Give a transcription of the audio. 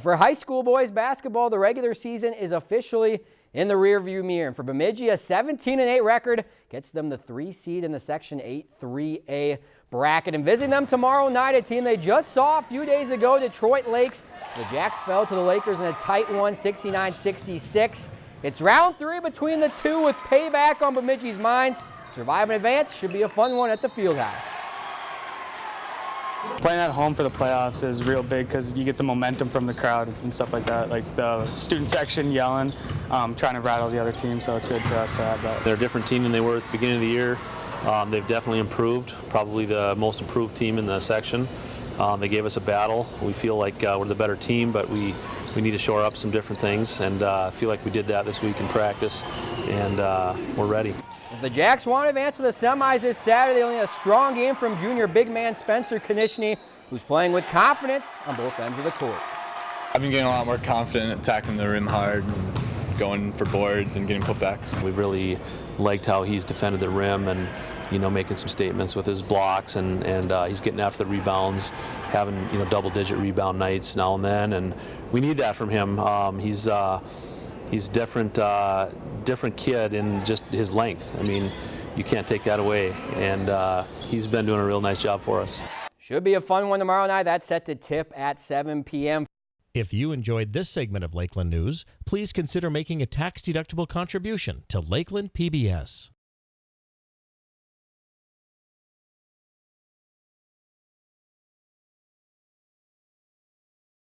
For high school boys basketball, the regular season is officially in the rearview mirror. And for Bemidji, a 17-8 record gets them the three seed in the Section 8 3A bracket. And visiting them tomorrow night, a team they just saw a few days ago, Detroit Lakes. The Jacks fell to the Lakers in a tight one, 69-66. It's round three between the two with payback on Bemidji's minds. Survive and advance should be a fun one at the Fieldhouse. Playing at home for the playoffs is real big because you get the momentum from the crowd and stuff like that, like the student section yelling, um, trying to rattle the other team, so it's good for us to have that. They're a different team than they were at the beginning of the year. Um, they've definitely improved, probably the most improved team in the section. Um, they gave us a battle. We feel like uh, we're the better team, but we, we need to shore up some different things, and uh, I uh, feel like we did that this week in practice, and uh, we're ready. If the Jacks want to advance to the semis this Saturday, they only need a strong game from junior big man Spencer Konishny, who's playing with confidence on both ends of the court. I've been getting a lot more confident attacking the rim hard and going for boards and getting putbacks. We really liked how he's defended the rim and you know making some statements with his blocks and and uh, he's getting after the rebounds, having you know double digit rebound nights now and then, and we need that from him. Um, he's uh, he's different, uh, different kid in just his length. I mean, you can't take that away, and uh, he's been doing a real nice job for us. Should be a fun one tomorrow night. That's set to tip at 7 p.m. If you enjoyed this segment of Lakeland News, please consider making a tax-deductible contribution to Lakeland PBS.